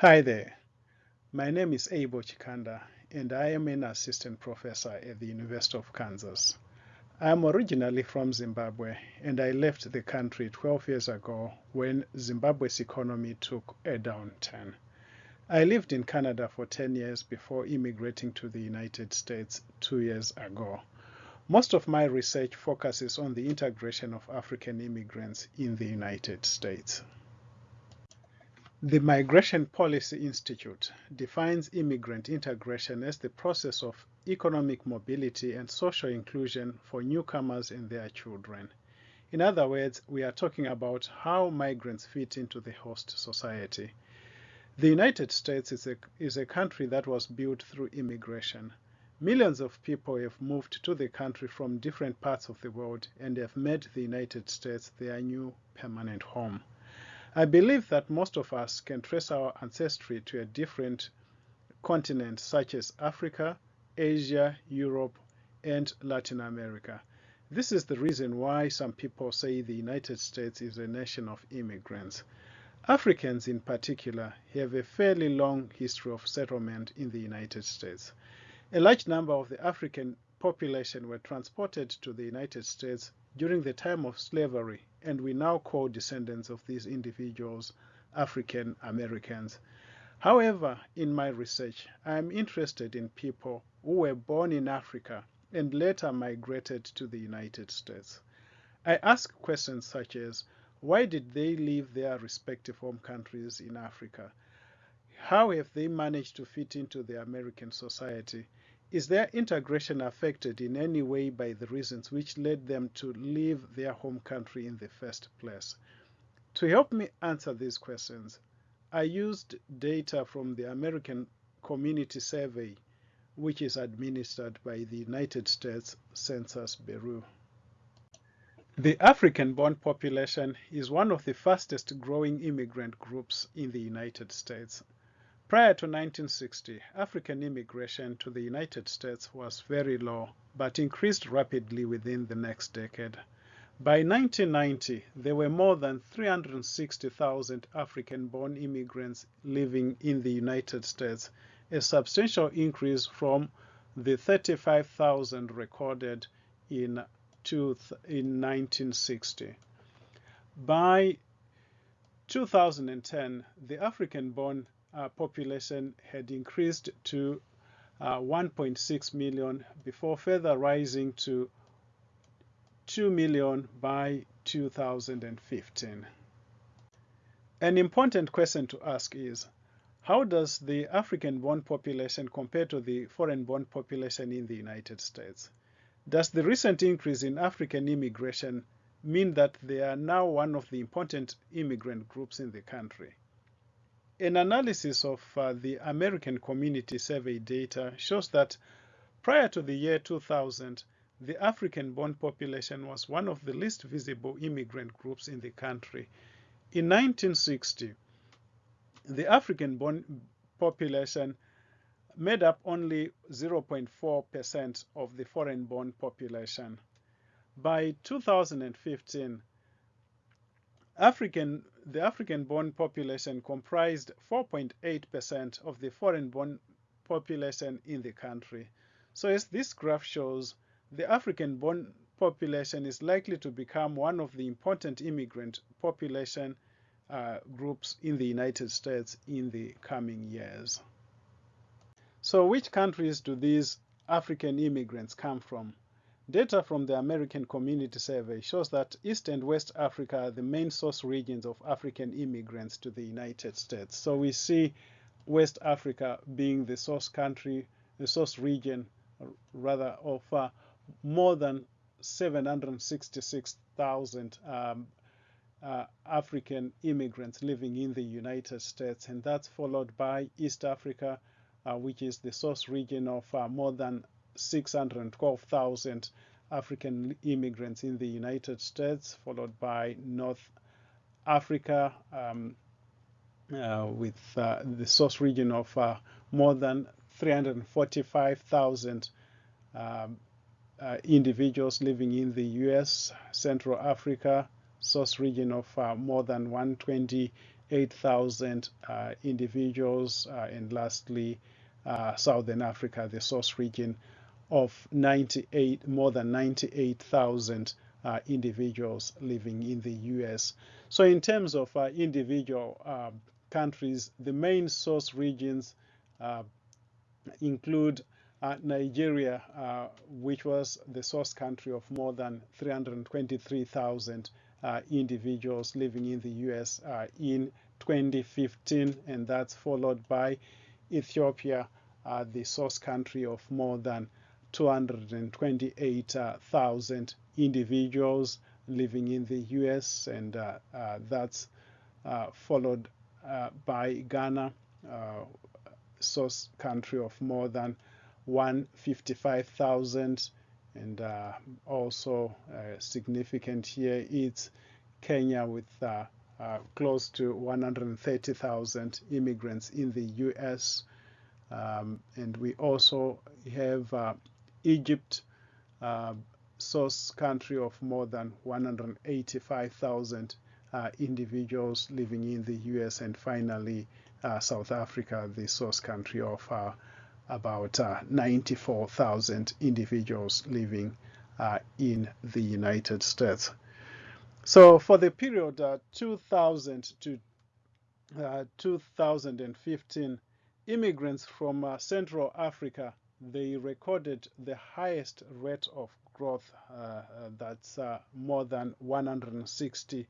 Hi there. My name is Abel Chikanda and I am an assistant professor at the University of Kansas. I am originally from Zimbabwe and I left the country 12 years ago when Zimbabwe's economy took a downturn. I lived in Canada for 10 years before immigrating to the United States two years ago. Most of my research focuses on the integration of African immigrants in the United States. The Migration Policy Institute defines immigrant integration as the process of economic mobility and social inclusion for newcomers and their children. In other words, we are talking about how migrants fit into the host society. The United States is a, is a country that was built through immigration. Millions of people have moved to the country from different parts of the world and have made the United States their new permanent home. I believe that most of us can trace our ancestry to a different continent such as Africa, Asia, Europe, and Latin America. This is the reason why some people say the United States is a nation of immigrants. Africans in particular have a fairly long history of settlement in the United States. A large number of the African population were transported to the United States during the time of slavery and we now call descendants of these individuals African Americans. However, in my research, I am interested in people who were born in Africa and later migrated to the United States. I ask questions such as, why did they leave their respective home countries in Africa? How have they managed to fit into the American society? Is their integration affected in any way by the reasons which led them to leave their home country in the first place? To help me answer these questions, I used data from the American Community Survey, which is administered by the United States Census Bureau. The African-born population is one of the fastest growing immigrant groups in the United States. Prior to 1960, African immigration to the United States was very low, but increased rapidly within the next decade. By 1990, there were more than 360,000 African-born immigrants living in the United States, a substantial increase from the 35,000 recorded in, in 1960. By 2010, the African-born uh, population had increased to uh, 1.6 million before further rising to 2 million by 2015. An important question to ask is, how does the African-born population compare to the foreign-born population in the United States? Does the recent increase in African immigration mean that they are now one of the important immigrant groups in the country? An analysis of uh, the American Community Survey data shows that prior to the year 2000, the African-born population was one of the least visible immigrant groups in the country. In 1960, the African-born population made up only 0.4% of the foreign-born population. By 2015, African, the African-born population comprised 4.8% of the foreign-born population in the country. So as this graph shows, the African-born population is likely to become one of the important immigrant population uh, groups in the United States in the coming years. So which countries do these African immigrants come from? Data from the American Community Survey shows that East and West Africa are the main source regions of African immigrants to the United States. So we see West Africa being the source country, the source region, rather, of uh, more than 766,000 um, uh, African immigrants living in the United States. And that's followed by East Africa, uh, which is the source region of uh, more than 612,000 African immigrants in the United States, followed by North Africa um, uh, with uh, the source region of uh, more than 345,000 um, uh, individuals living in the US, Central Africa, source region of uh, more than 128,000 uh, individuals, and lastly, Southern Africa, the source region, of 98 more than 98,000 uh, individuals living in the U.S. So, in terms of uh, individual um, countries, the main source regions uh, include Nigeria, which was the source country of more than 323,000 uh, individuals living in the US uh, in 2015, and that's followed by Ethiopia, uh, the source country of more than 228,000 individuals living in the US, and uh, uh, that's uh, followed by Ghana, source country of more than 155,000 and uh, also uh, significant here is Kenya with uh, close to 130,000 immigrants in the U.S. Um, and we also have Egypt, uh, source country of more than 185,000 individuals living in the U.S. and finally South Africa, the source country of about uh, 94,000 individuals living uh, in the United States. So for the period uh, 2000 to uh, 2015, immigrants from uh, Central Africa, they recorded the highest rate of growth uh, that's more than 160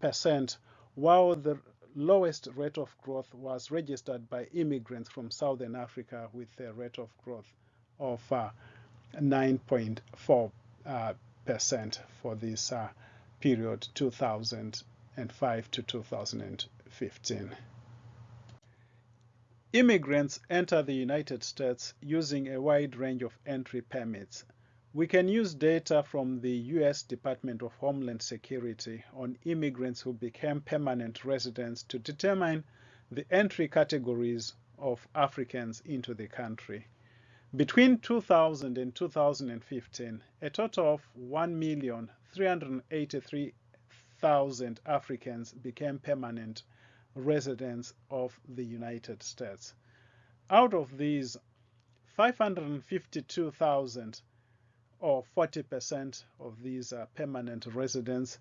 percent, while the lowest rate of growth was registered by immigrants from Southern Africa with a rate of growth of 9.4 uh, uh, for this uh, period 2005 to 2015. Immigrants enter the United States using a wide range of entry permits we can use data from the U.S. Department of Homeland Security on immigrants who became permanent residents to determine the entry categories of Africans into the country. Between 2000 and 2015, a total of 1,383,000 Africans became permanent residents of the United States. Out of these, 552,000 or 40% of these permanent residents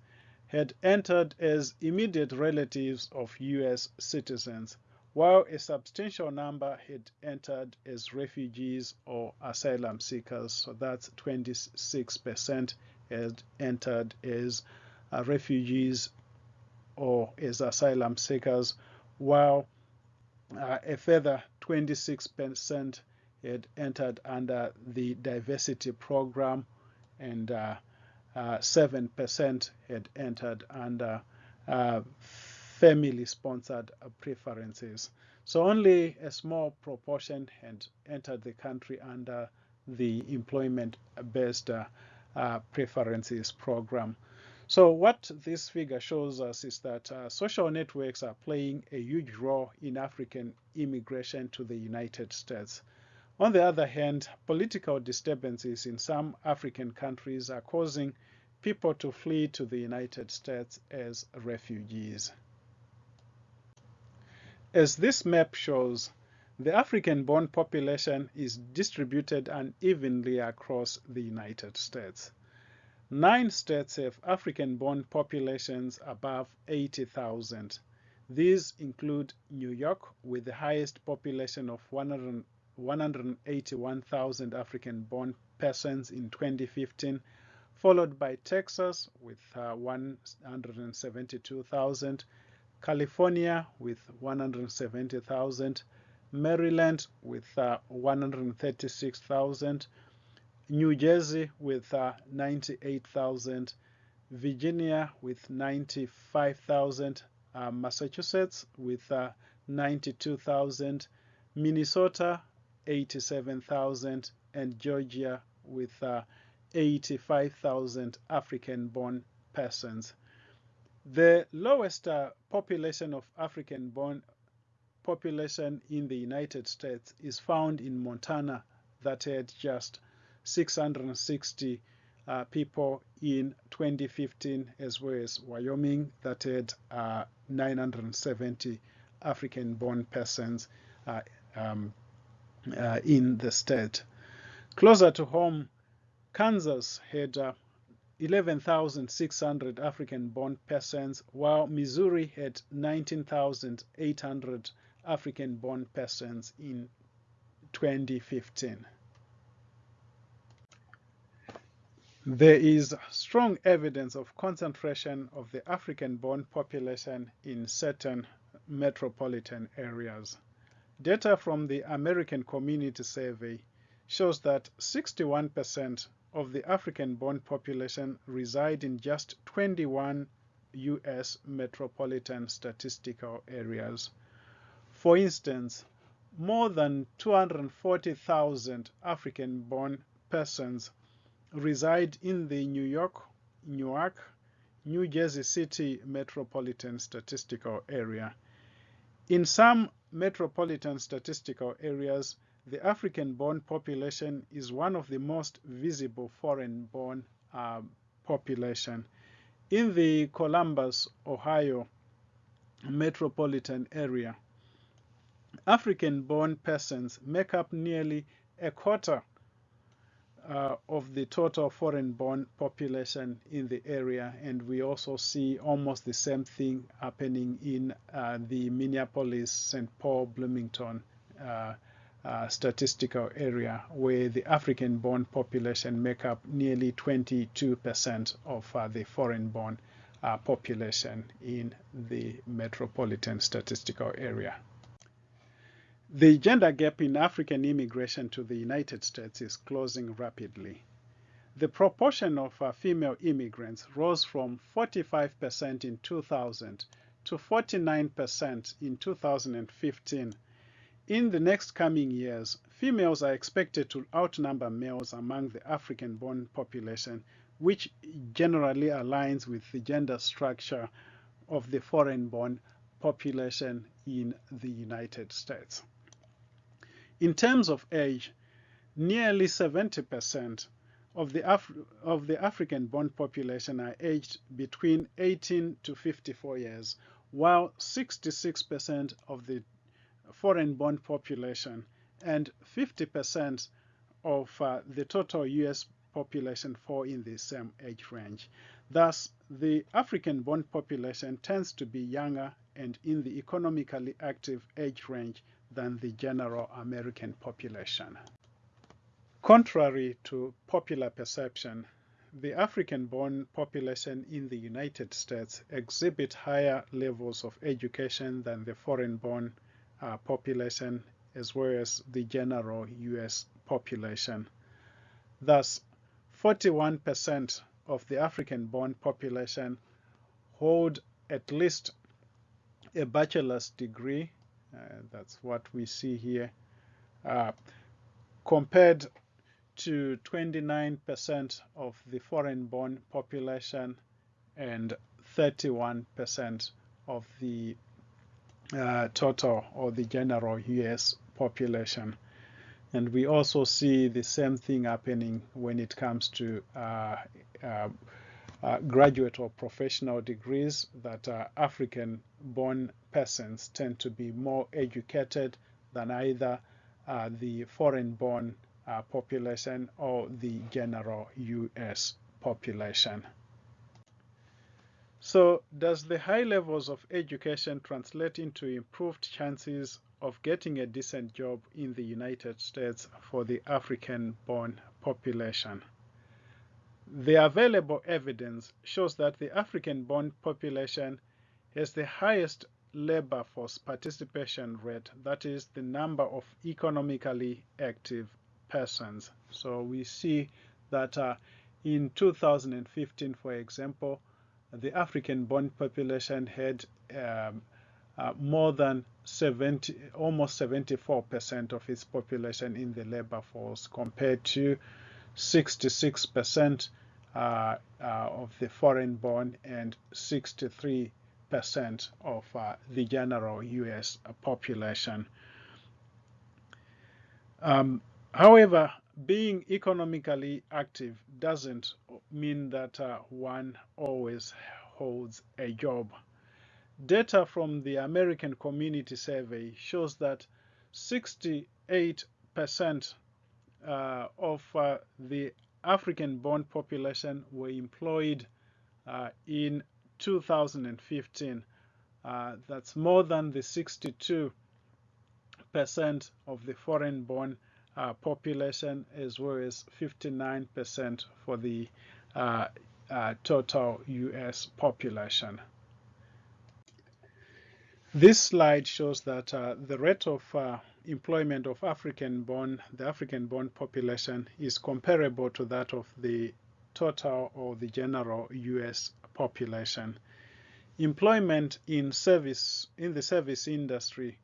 had entered as immediate relatives of U.S. citizens, while a substantial number had entered as refugees or asylum seekers. So that's 26% had entered as uh, refugees or as asylum seekers, while uh, a further 26% had entered under the diversity program and 7% uh, had entered under uh, family sponsored preferences. So only a small proportion had entered the country under the employment based uh, uh, preferences program. So what this figure shows us is that uh, social networks are playing a huge role in African immigration to the United States. On the other hand, political disturbances in some African countries are causing people to flee to the United States as refugees. As this map shows, the African-born population is distributed unevenly across the United States. Nine states have African-born populations above 80,000. These include New York with the highest population of 100 181,000 African-born persons in 2015, followed by Texas with uh, 172,000, California with 170,000, Maryland with uh, 136,000, New Jersey with uh, 98,000, Virginia with 95,000, uh, Massachusetts with uh, 92,000, Minnesota 87,000 and Georgia with uh, 85,000 African-born persons. The lowest uh, population of African-born population in the United States is found in Montana that had just 660 uh, people in 2015 as well as Wyoming that had uh, 970 African-born persons uh, um, uh, in the state. Closer to home, Kansas had uh, 11,600 African-born persons, while Missouri had 19,800 African-born persons in 2015. There is strong evidence of concentration of the African-born population in certain metropolitan areas. Data from the American Community Survey shows that 61% of the African-born population reside in just 21 U.S. metropolitan statistical areas. For instance, more than 240,000 African-born persons reside in the New York, Newark, New Jersey City metropolitan statistical area. In some metropolitan statistical areas, the African-born population is one of the most visible foreign-born uh, population. In the Columbus, Ohio metropolitan area, African-born persons make up nearly a quarter uh, of the total foreign-born population in the area, and we also see almost the same thing happening in uh, the Minneapolis, St. Paul, Bloomington uh, uh statistical area, where the African-born population make up nearly 22% of uh, the foreign-born uh, population in the metropolitan statistical area. The gender gap in African immigration to the United States is closing rapidly. The proportion of uh, female immigrants rose from 45% in 2000 to 49% in 2015. In the next coming years, females are expected to outnumber males among the African-born population, which generally aligns with the gender structure of the foreign-born population in the United States. In terms of age, nearly 70% of the, Af of the African-born population are aged between 18 to 54 years, while 66% of the foreign-born population and 50% of uh, the total U.S. population fall in the same age range. Thus, the African-born population tends to be younger and in the economically active age range than the general American population. Contrary to popular perception, the African-born population in the United States exhibit higher levels of education than the foreign-born uh, population as well as the general U.S. population. Thus, 41% of the African-born population hold at least a bachelor's degree that's what we see here. Uh, compared to 29% of the foreign-born population and 31% of the uh, total or the general US population. And we also see the same thing happening when it comes to uh, uh, uh, graduate or professional degrees that uh, African-born persons tend to be more educated than either uh, the foreign-born uh, population or the general U.S. population. So does the high levels of education translate into improved chances of getting a decent job in the United States for the African-born population? The available evidence shows that the African-born population has the highest labor force participation rate, that is the number of economically active persons. So we see that uh, in 2015, for example, the African-born population had um, uh, more than 70, almost 74% of its population in the labor force compared to 66% uh, uh, of the foreign-born and 63% of uh, the general U.S. population. Um, however, being economically active doesn't mean that uh, one always holds a job. Data from the American Community Survey shows that 68% uh, of uh, the African born population were employed uh, in 2015. Uh, that's more than the 62% of the foreign born uh, population, as well as 59% for the uh, uh, total US population. This slide shows that uh, the rate of uh, employment of African-born, the African-born population is comparable to that of the total or the general US population. Employment in service in the service industry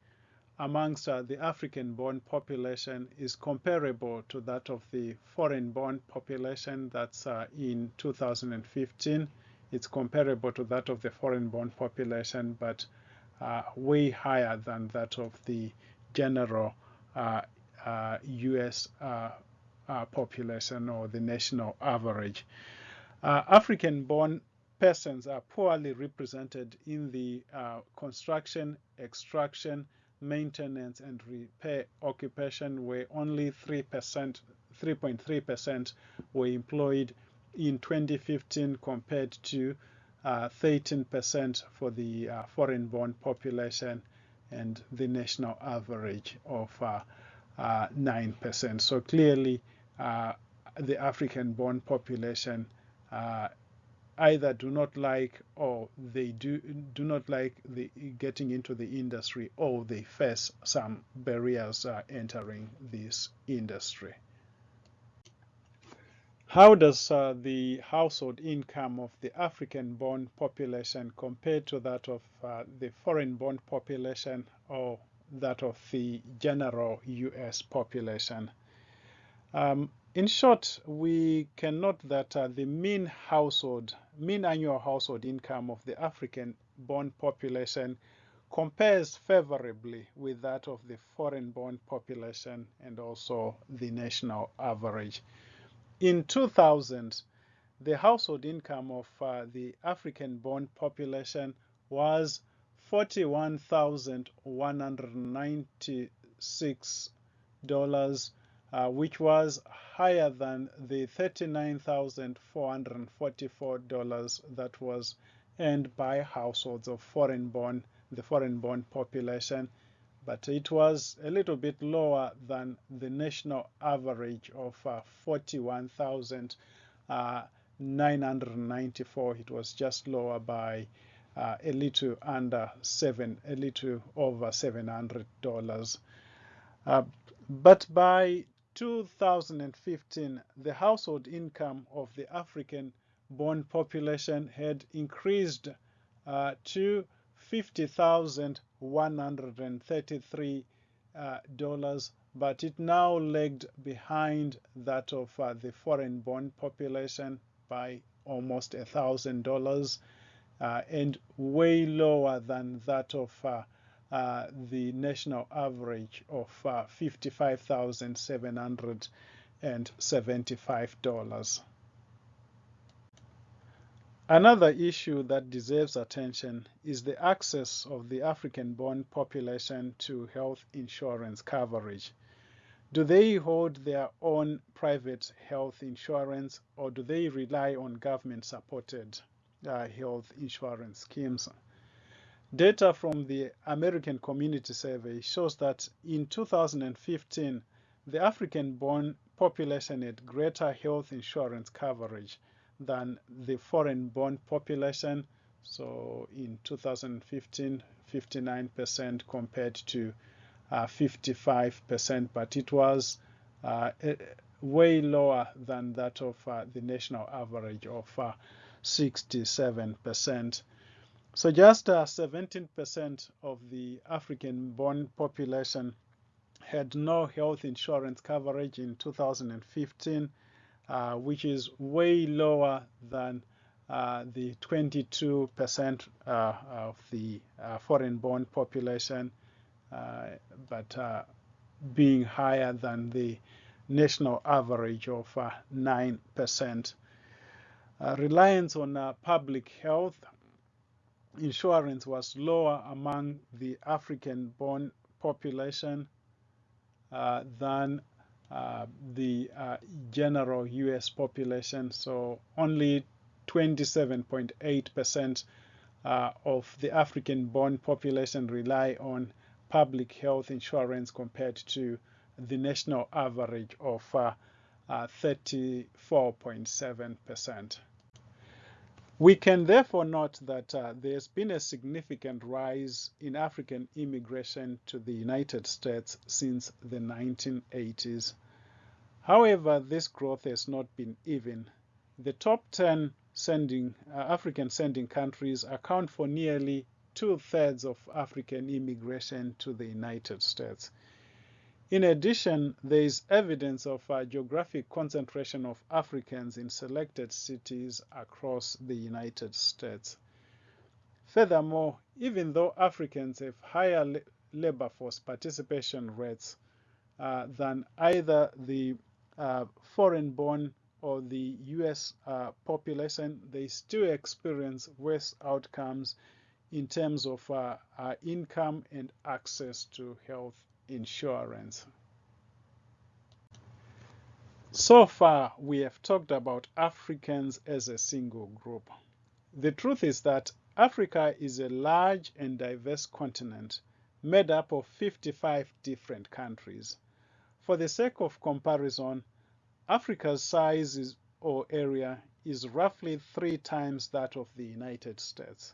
amongst uh, the African-born population is comparable to that of the foreign-born population that's uh, in 2015. It's comparable to that of the foreign-born population, but uh, way higher than that of the general US uh, uh, uh, population or the national average. African-born persons are poorly represented in the construction, extraction, maintenance and repair occupation where only 3%, 3.3% were employed in 2015 compared to 13% uh, for the uh, foreign-born population and the national average of 9%. Uh, so clearly the African-born population either do not like or they do do not like the getting into the industry or they face some barriers uh, entering this industry. How does uh, the household income of the African-born population compare to that of uh, the foreign-born population or that of the general U.S. population? Um, in short, we can note that uh, the mean household, mean annual household income of the African-born population compares favorably with that of the foreign-born population and also the national average. In 2000, the household income of uh, the African-born population was $41,196 uh, which was higher than the $39,444 that was earned by households of foreign-born, the foreign-born population, but it was a little bit lower than the national average of uh, 41,994. Uh, it was just lower by uh, a little under seven, a little over $700. Uh, but by 2015, the household income of the African born population had increased uh, to 50,000 $133, uh, but it now lagged behind that of uh, the foreign born population by almost $1,000 uh, and way lower than that of the national average of $55,775. Another issue that deserves attention is the access of the African-born population to health insurance coverage. Do they hold their own private health insurance or do they rely on government-supported uh, health insurance schemes? Data from the American Community Survey shows that in 2015, the African-born population had greater health insurance coverage than the foreign-born population. So in 2015, 59% compared to 55%, uh, but it was uh, way lower than that of uh, the national average of 67%. So just 17% uh, of the African-born population had no health insurance coverage in 2015, uh, which is way lower than uh, the 22% uh, of the uh, foreign-born population, uh, but being higher than the national average of 9%. Uh, reliance on uh, public health insurance was lower among the African born population uh, than uh, the uh, general US population. So only 27.8% uh, of the African born population rely on public health insurance compared to the national average of 34.7%. We can therefore note that uh, there's been a significant rise in African immigration to the United States since the 1980s. However, this growth has not been even. The top 10 sending, uh, African sending countries account for nearly two-thirds of African immigration to the United States. In addition, there is evidence of a geographic concentration of Africans in selected cities across the United States. Furthermore, even though Africans have higher labor force participation rates uh, than either the uh, foreign-born or the US uh, population, they still experience worse outcomes in terms of uh, uh, income and access to health insurance. So far, we have talked about Africans as a single group. The truth is that Africa is a large and diverse continent made up of 55 different countries. For the sake of comparison, Africa's size is, or area is roughly three times that of the United States.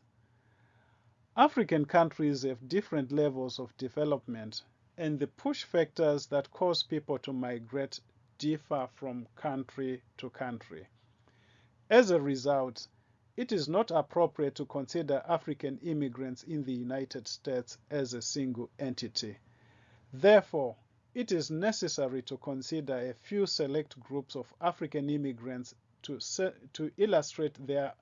African countries have different levels of development and the push factors that cause people to migrate differ from country to country. As a result, it is not appropriate to consider African immigrants in the United States as a single entity. Therefore, it is necessary to consider a few select groups of African immigrants to, to illustrate their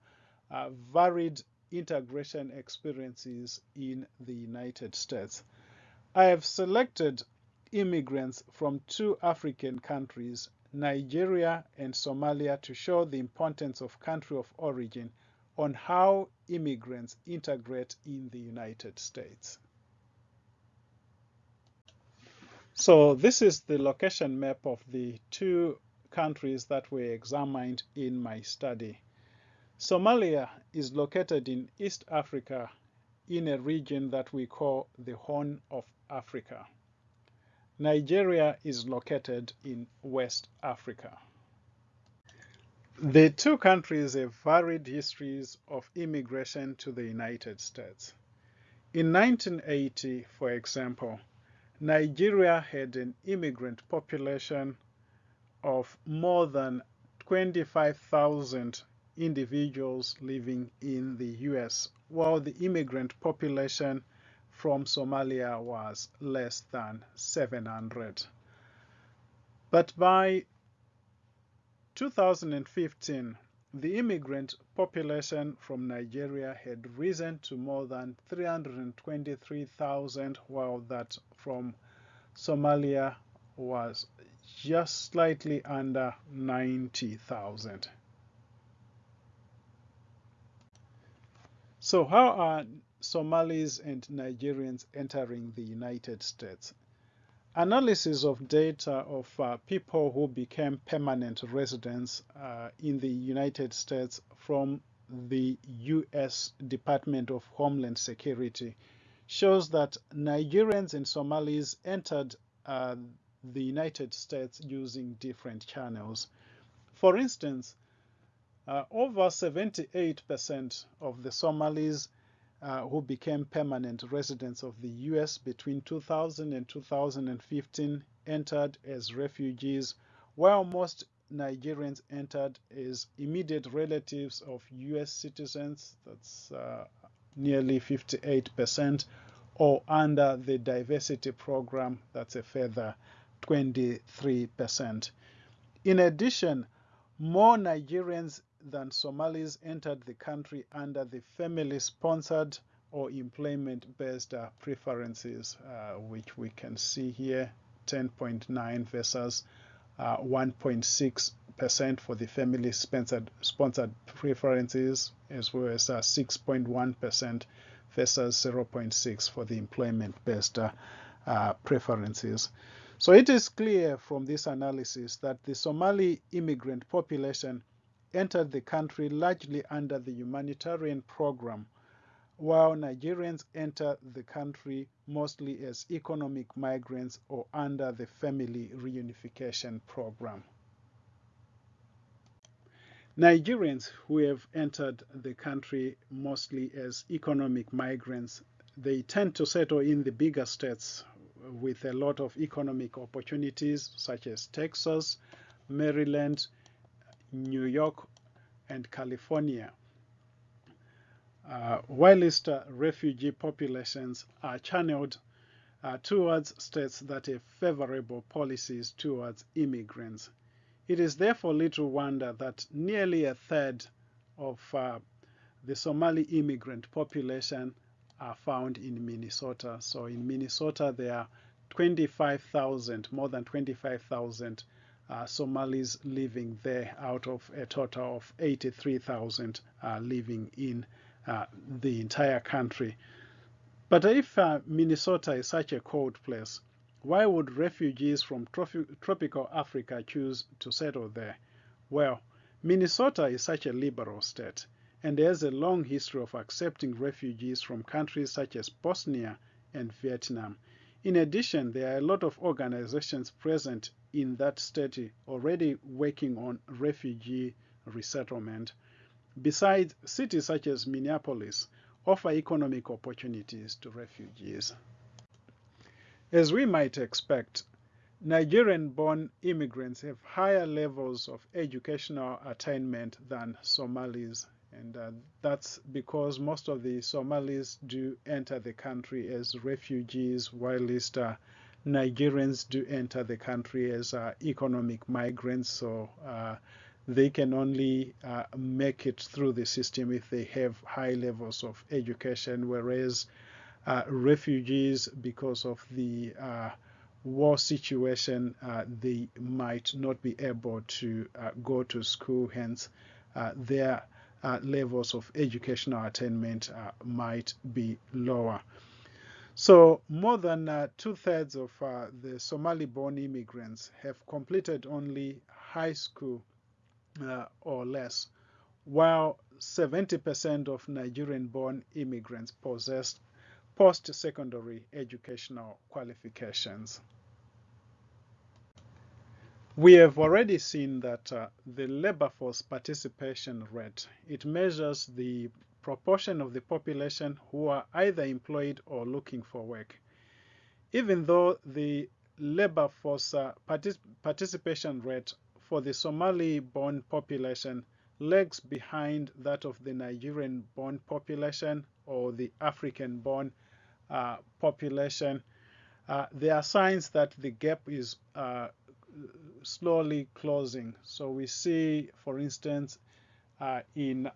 uh, varied integration experiences in the United States. I have selected immigrants from two African countries, Nigeria and Somalia, to show the importance of country of origin on how immigrants integrate in the United States. So this is the location map of the two countries that were examined in my study. Somalia is located in East Africa in a region that we call the Horn of Africa. Nigeria is located in West Africa. The two countries have varied histories of immigration to the United States. In 1980, for example, Nigeria had an immigrant population of more than 25,000 individuals living in the US, while the immigrant population from Somalia was less than 700. But by 2015, the immigrant population from Nigeria had risen to more than 323,000, while that from Somalia was just slightly under 90,000. So how are Somalis and Nigerians entering the United States. Analysis of data of uh, people who became permanent residents uh, in the United States from the U.S. Department of Homeland Security shows that Nigerians and Somalis entered uh, the United States using different channels. For instance, uh, over 78% of the Somalis uh, who became permanent residents of the US between 2000 and 2015 entered as refugees, while most Nigerians entered as immediate relatives of US citizens, that's uh, nearly 58%, or under the diversity program, that's a further 23%. In addition, more Nigerians than Somalis entered the country under the family-sponsored or employment-based uh, preferences, uh, which we can see here, 10.9 versus uh, 1.6% for the family sponsored, sponsored preferences, as well as 6.1% uh, versus 0.6 for the employment-based uh, uh, preferences. So it is clear from this analysis that the Somali immigrant population entered the country largely under the humanitarian program, while Nigerians enter the country mostly as economic migrants or under the family reunification program. Nigerians who have entered the country mostly as economic migrants, they tend to settle in the bigger states with a lot of economic opportunities such as Texas, Maryland, New York, and California. Uh, whilst uh, refugee populations are channeled uh, towards states that have favorable policies towards immigrants. It is therefore little wonder that nearly a third of uh, the Somali immigrant population are found in Minnesota. So in Minnesota, there are 25,000, more than 25,000 uh, Somalis living there out of a total of 83,000 uh, living in uh, the entire country. But if uh, Minnesota is such a cold place, why would refugees from tropical Africa choose to settle there? Well, Minnesota is such a liberal state and has a long history of accepting refugees from countries such as Bosnia and Vietnam. In addition, there are a lot of organizations present in that state already working on refugee resettlement. Besides, cities such as Minneapolis offer economic opportunities to refugees. As we might expect, Nigerian-born immigrants have higher levels of educational attainment than Somalis, and uh, that's because most of the Somalis do enter the country as refugees, whilst uh, Nigerians do enter the country as uh, economic migrants, so uh, they can only uh, make it through the system if they have high levels of education, whereas uh, refugees because of the uh, war situation, uh, they might not be able to go to school, hence their levels of educational attainment might be lower. So more than uh, two-thirds of uh, the Somali-born immigrants have completed only high school uh, or less, while 70% of Nigerian-born immigrants possess post-secondary educational qualifications. We have already seen that uh, the labor force participation rate, it measures the proportion of the population who are either employed or looking for work. Even though the labor force uh, partic participation rate for the Somali-born population lags behind that of the Nigerian-born population or the African-born uh, population, uh, there are signs that the gap is uh, slowly closing. So we see, for instance, uh, in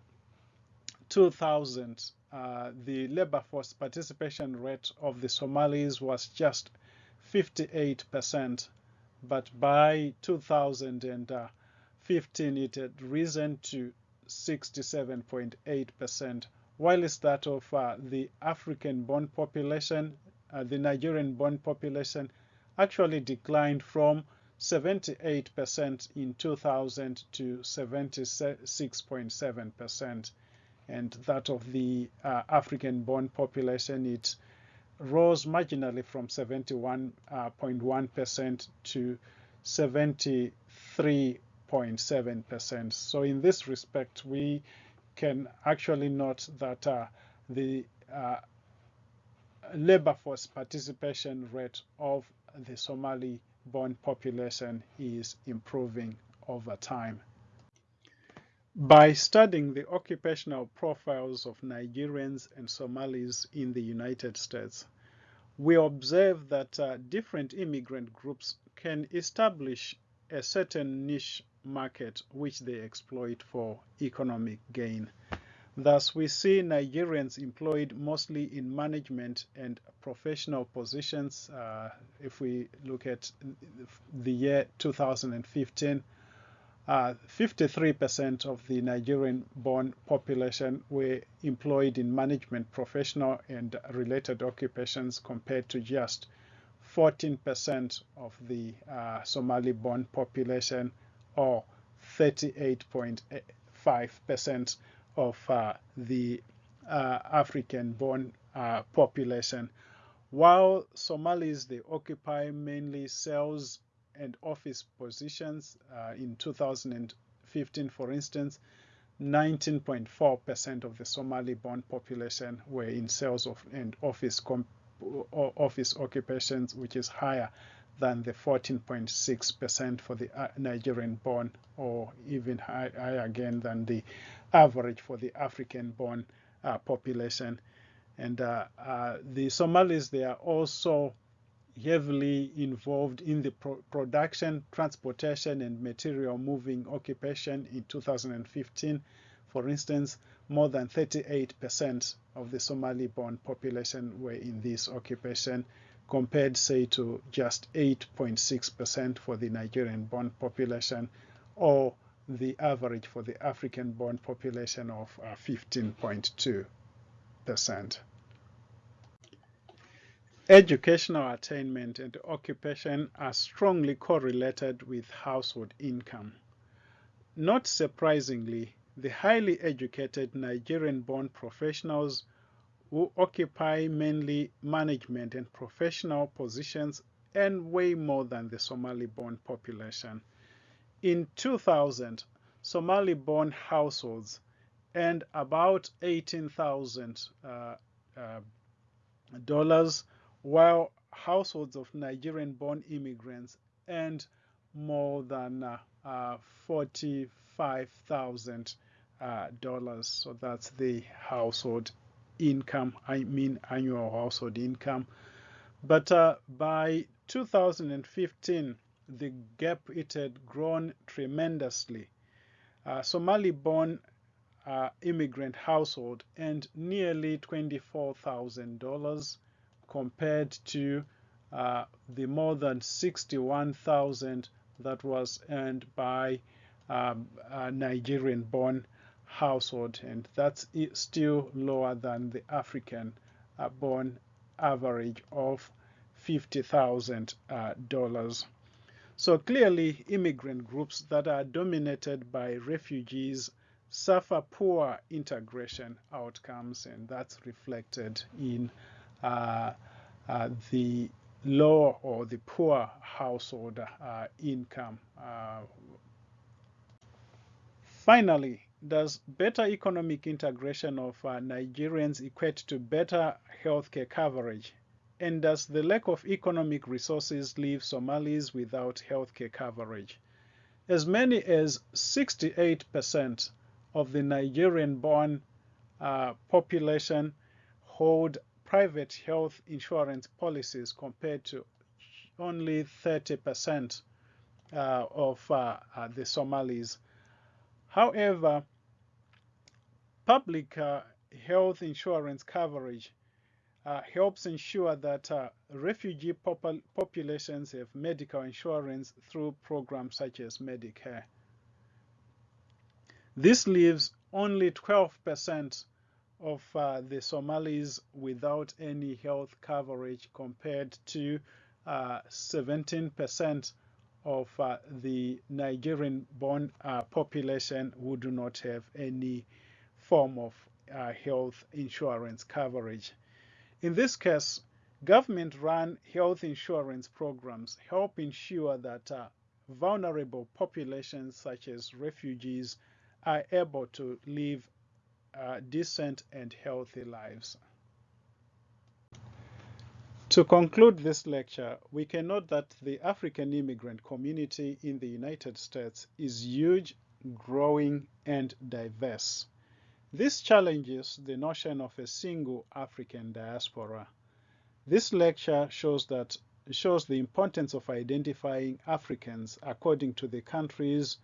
2000, uh, the labor force participation rate of the Somalis was just 58%, but by 2015 it had risen to 67.8%, whilst that of uh, the African-born population, uh, the Nigerian-born population, actually declined from 78% in 2000 to 76.7%. And that of the uh, African-born population, it rose marginally from 71.1% uh, to 73.7%. So in this respect, we can actually note that uh, the uh, labor force participation rate of the Somali born population is improving over time. By studying the occupational profiles of Nigerians and Somalis in the United States, we observe that uh, different immigrant groups can establish a certain niche market which they exploit for economic gain. Thus, we see Nigerians employed mostly in management and professional positions. Uh, if we look at the year 2015, 53% uh, of the Nigerian born population were employed in management, professional, and related occupations compared to just 14% of the uh, Somali born population or 38.5% of uh, the uh, African-born uh, population. While Somalis, they occupy mainly sales and office positions. Uh, in 2015, for instance, 19.4% of the Somali-born population were in sales of, and office office occupations, which is higher than the 14.6% for the uh, Nigerian-born, or even higher again than the average for the African-born uh, population. And uh, uh, the Somalis, they are also heavily involved in the pro production, transportation, and material moving occupation in 2015. For instance, more than 38% of the Somali-born population were in this occupation compared, say, to just 8.6% for the Nigerian-born population, or the average for the African-born population of uh, 15.2%. Educational attainment and occupation are strongly correlated with household income. Not surprisingly, the highly educated Nigerian-born professionals who occupy mainly management and professional positions earn way more than the Somali-born population. In 2000, Somali-born households earned about 18,000 uh, uh, dollars, while households of Nigerian-born immigrants earned more than uh, uh $45,000. So that's the household income, I mean annual household income. But uh, by 2015, the gap it had grown tremendously. Uh, Somali-born uh, immigrant household earned nearly $24,000 compared to uh, the more than 61,000 that was earned by um, Nigerian-born household, and that's still lower than the African uh, born average of $50,000. Uh, so clearly, immigrant groups that are dominated by refugees suffer poor integration outcomes, and that's reflected in the low or the poor household uh, income. Uh, finally, does better economic integration of uh, Nigerians equate to better healthcare coverage? And does the lack of economic resources leave Somalis without healthcare coverage? As many as 68% of the Nigerian-born uh, population hold private health insurance policies compared to only 30% uh, of uh, uh, the Somalis. However, public uh, health insurance coverage uh, helps ensure that refugee popul populations have medical insurance through programs such as Medicare. This leaves only 12% of uh, the Somalis without any health coverage compared to 17% uh, of uh, the Nigerian-born uh, population who do not have any form of health insurance coverage. In this case, government-run health insurance programs help ensure that vulnerable populations such as refugees are able to live uh, decent and healthy lives. To conclude this lecture, we can note that the African immigrant community in the United States is huge, growing, and diverse. This challenges the notion of a single African diaspora. This lecture shows that shows the importance of identifying Africans according to the countries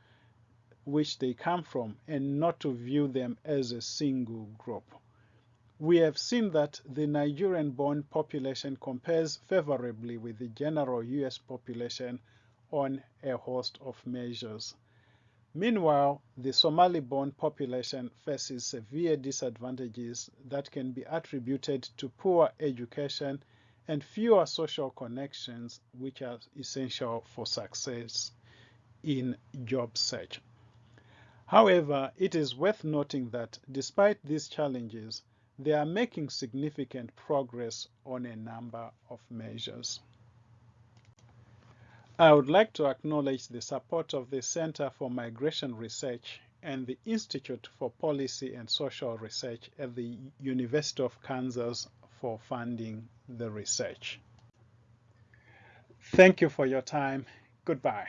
which they come from and not to view them as a single group. We have seen that the Nigerian-born population compares favorably with the general U.S. population on a host of measures. Meanwhile, the Somali-born population faces severe disadvantages that can be attributed to poor education and fewer social connections which are essential for success in job search. However, it is worth noting that despite these challenges, they are making significant progress on a number of measures. I would like to acknowledge the support of the Center for Migration Research and the Institute for Policy and Social Research at the University of Kansas for funding the research. Thank you for your time. Goodbye.